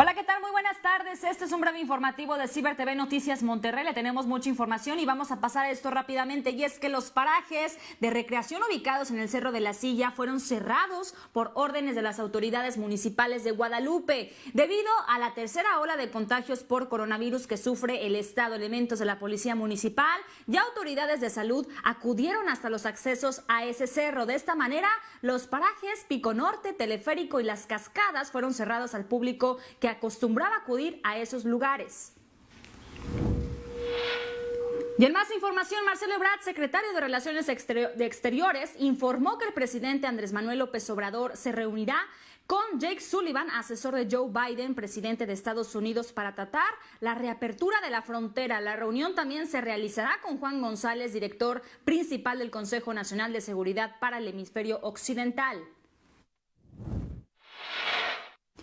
Hola, ¿qué tal? Tardes. Este es un breve informativo de Ciber TV Noticias Monterrey. Le tenemos mucha información y vamos a pasar a esto rápidamente. Y es que los parajes de recreación ubicados en el Cerro de la Silla fueron cerrados por órdenes de las autoridades municipales de Guadalupe. Debido a la tercera ola de contagios por coronavirus que sufre el Estado, elementos de la Policía Municipal y autoridades de salud acudieron hasta los accesos a ese cerro. De esta manera, los parajes Pico Norte, Teleférico y Las Cascadas fueron cerrados al público que acostumbraba acudir a esos lugares. Y en más información, Marcelo Ebrard, secretario de Relaciones Exteriores, informó que el presidente Andrés Manuel López Obrador se reunirá con Jake Sullivan, asesor de Joe Biden, presidente de Estados Unidos, para tratar la reapertura de la frontera. La reunión también se realizará con Juan González, director principal del Consejo Nacional de Seguridad para el Hemisferio Occidental.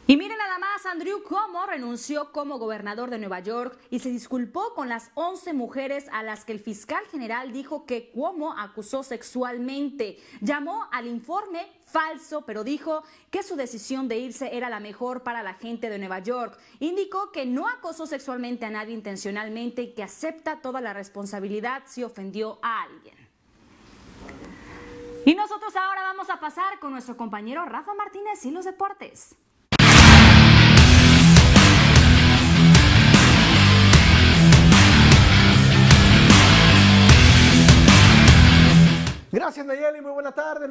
Y miren nada más, Andrew Cuomo renunció como gobernador de Nueva York y se disculpó con las 11 mujeres a las que el fiscal general dijo que Cuomo acusó sexualmente. Llamó al informe falso, pero dijo que su decisión de irse era la mejor para la gente de Nueva York. Indicó que no acosó sexualmente a nadie intencionalmente y que acepta toda la responsabilidad si ofendió a alguien. Y nosotros ahora vamos a pasar con nuestro compañero Rafa Martínez y los deportes.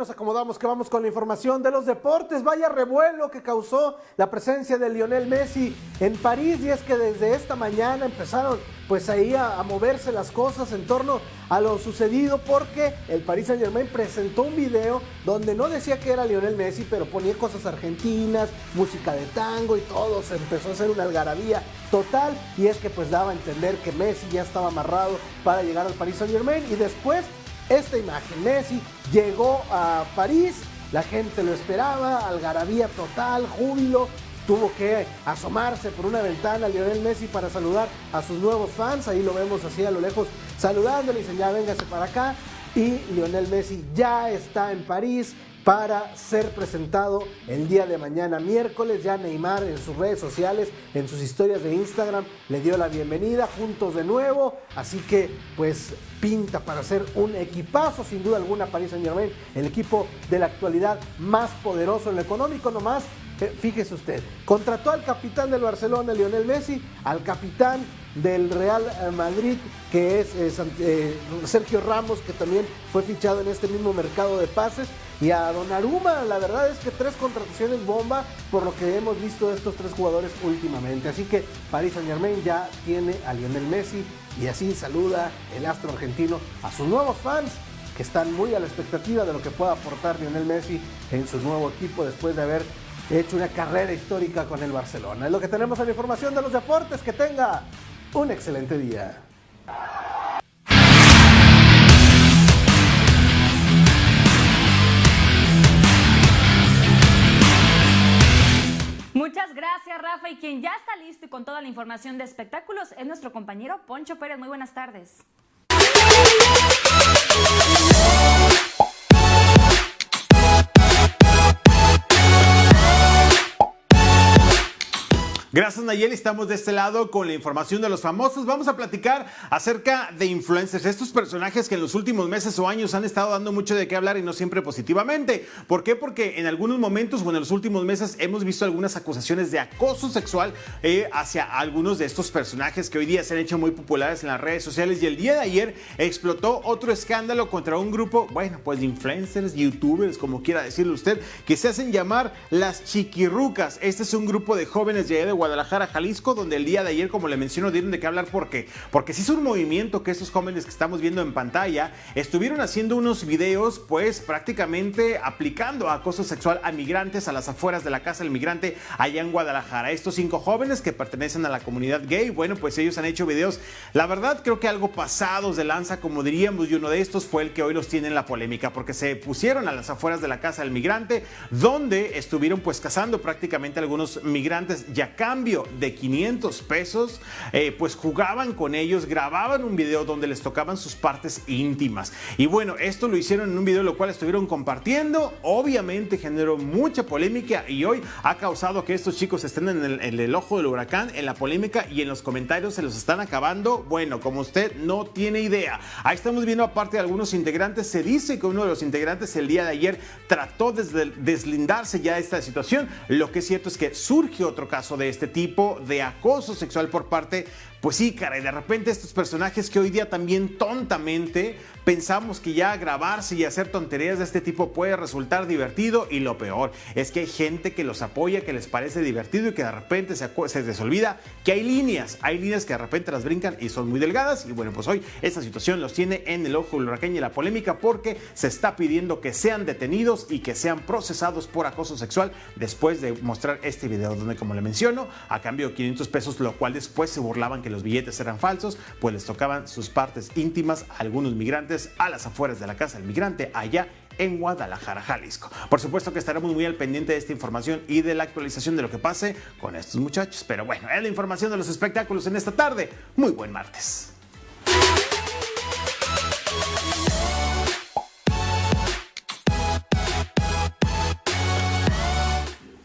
Nos acomodamos que vamos con la información de los deportes. Vaya revuelo que causó la presencia de Lionel Messi en París y es que desde esta mañana empezaron pues ahí a, moverse las cosas en torno a lo sucedido porque el Paris Saint Germain presentó un video donde no decía que era Lionel Messi, pero ponía cosas argentinas, música de tango y todo, se empezó a hacer una algarabía total y es que pues daba a entender que Messi ya estaba amarrado para llegar al Paris Saint Germain y después esta imagen. Messi llegó a París, la gente lo esperaba, algarabía total, júbilo. Tuvo que asomarse por una ventana Lionel Messi para saludar a sus nuevos fans. Ahí lo vemos así a lo lejos saludándole y dicen ya véngase para acá. Y Lionel Messi ya está en París para ser presentado el día de mañana miércoles. Ya Neymar en sus redes sociales, en sus historias de Instagram, le dio la bienvenida juntos de nuevo. Así que pues pinta para ser un equipazo, sin duda alguna, Paris Saint Germain, el equipo de la actualidad más poderoso en lo económico nomás. Eh, fíjese usted, contrató al capitán del Barcelona, Lionel Messi, al capitán del Real Madrid, que es eh, eh, Sergio Ramos, que también fue fichado en este mismo mercado de pases, y a Donnarumma. La verdad es que tres contrataciones bomba por lo que hemos visto de estos tres jugadores últimamente. Así que Paris Saint Germain ya tiene a Lionel Messi y así saluda el astro argentino a sus nuevos fans que están muy a la expectativa de lo que pueda aportar Lionel Messi en su nuevo equipo después de haber hecho una carrera histórica con el Barcelona. Es lo que tenemos en la información de los deportes. Que tenga un excelente día. Muchas gracias, Rafa. Y quien ya está listo y con toda la información de espectáculos es nuestro compañero Poncho Pérez. Muy buenas tardes. Gracias Nayeli, estamos de este lado con la información de los famosos. Vamos a platicar acerca de influencers, estos personajes que en los últimos meses o años han estado dando mucho de qué hablar y no siempre positivamente. ¿Por qué? Porque en algunos momentos o en los últimos meses hemos visto algunas acusaciones de acoso sexual eh, hacia algunos de estos personajes que hoy día se han hecho muy populares en las redes sociales y el día de ayer explotó otro escándalo contra un grupo, bueno, pues de influencers, youtubers, como quiera decirlo usted, que se hacen llamar las chiquirrucas. Este es un grupo de jóvenes de Guadalajara, Jalisco, donde el día de ayer, como le menciono, dieron de qué hablar. ¿Por qué? Porque sí es un movimiento que estos jóvenes que estamos viendo en pantalla estuvieron haciendo unos videos, pues prácticamente aplicando acoso sexual a migrantes a las afueras de la casa del migrante allá en Guadalajara. Estos cinco jóvenes que pertenecen a la comunidad gay, bueno, pues ellos han hecho videos, la verdad creo que algo pasados de lanza, como diríamos, y uno de estos fue el que hoy los tiene en la polémica, porque se pusieron a las afueras de la casa del migrante, donde estuvieron pues cazando prácticamente algunos migrantes y acá cambio de 500 pesos, eh, pues jugaban con ellos, grababan un video donde les tocaban sus partes íntimas. Y bueno, esto lo hicieron en un video lo cual estuvieron compartiendo. Obviamente generó mucha polémica y hoy ha causado que estos chicos estén en el, en el ojo del huracán, en la polémica y en los comentarios se los están acabando. Bueno, como usted no tiene idea. Ahí estamos viendo aparte de algunos integrantes. Se dice que uno de los integrantes el día de ayer trató de deslindarse ya de esta situación. Lo que es cierto es que surge otro caso de este tipo de acoso sexual por parte pues sí, cara, y de repente estos personajes que hoy día también tontamente pensamos que ya grabarse y hacer tonterías de este tipo puede resultar divertido y lo peor es que hay gente que los apoya, que les parece divertido y que de repente se, se les olvida que hay líneas, hay líneas que de repente las brincan y son muy delgadas y bueno, pues hoy esta situación los tiene en el ojo del huracán y la polémica porque se está pidiendo que sean detenidos y que sean procesados por acoso sexual después de mostrar este video donde como le menciono, a cambio de 500 pesos, lo cual después se burlaban que los billetes eran falsos, pues les tocaban sus partes íntimas a algunos migrantes a las afueras de la casa del migrante allá en Guadalajara, Jalisco. Por supuesto que estaremos muy al pendiente de esta información y de la actualización de lo que pase con estos muchachos. Pero bueno, es la información de los espectáculos en esta tarde. Muy buen martes.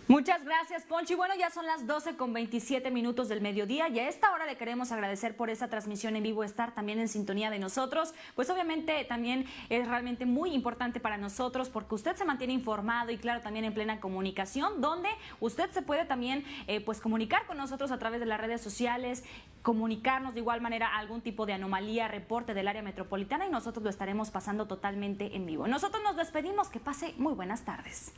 Muchas gracias, Poncho. Y bueno, ya son las 12 con 27 minutos del mediodía y a esta hora le queremos agradecer por esta transmisión en vivo, estar también en sintonía de nosotros. Pues obviamente también es realmente muy importante para nosotros porque usted se mantiene informado y claro, también en plena comunicación, donde usted se puede también eh, pues comunicar con nosotros a través de las redes sociales, comunicarnos de igual manera algún tipo de anomalía, reporte del área metropolitana y nosotros lo estaremos pasando totalmente en vivo. Nosotros nos despedimos, que pase muy buenas tardes.